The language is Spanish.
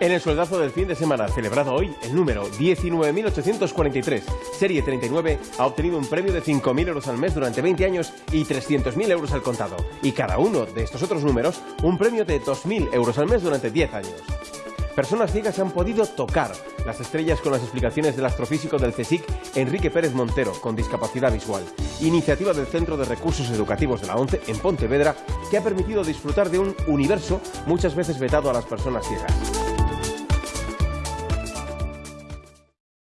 En el sueldazo del fin de semana celebrado hoy, el número 19.843, serie 39, ha obtenido un premio de 5.000 euros al mes durante 20 años y 300.000 euros al contado. Y cada uno de estos otros números, un premio de 2.000 euros al mes durante 10 años. Personas ciegas han podido tocar las estrellas con las explicaciones del astrofísico del CSIC, Enrique Pérez Montero, con discapacidad visual. Iniciativa del Centro de Recursos Educativos de la ONCE en Pontevedra, que ha permitido disfrutar de un universo muchas veces vetado a las personas ciegas.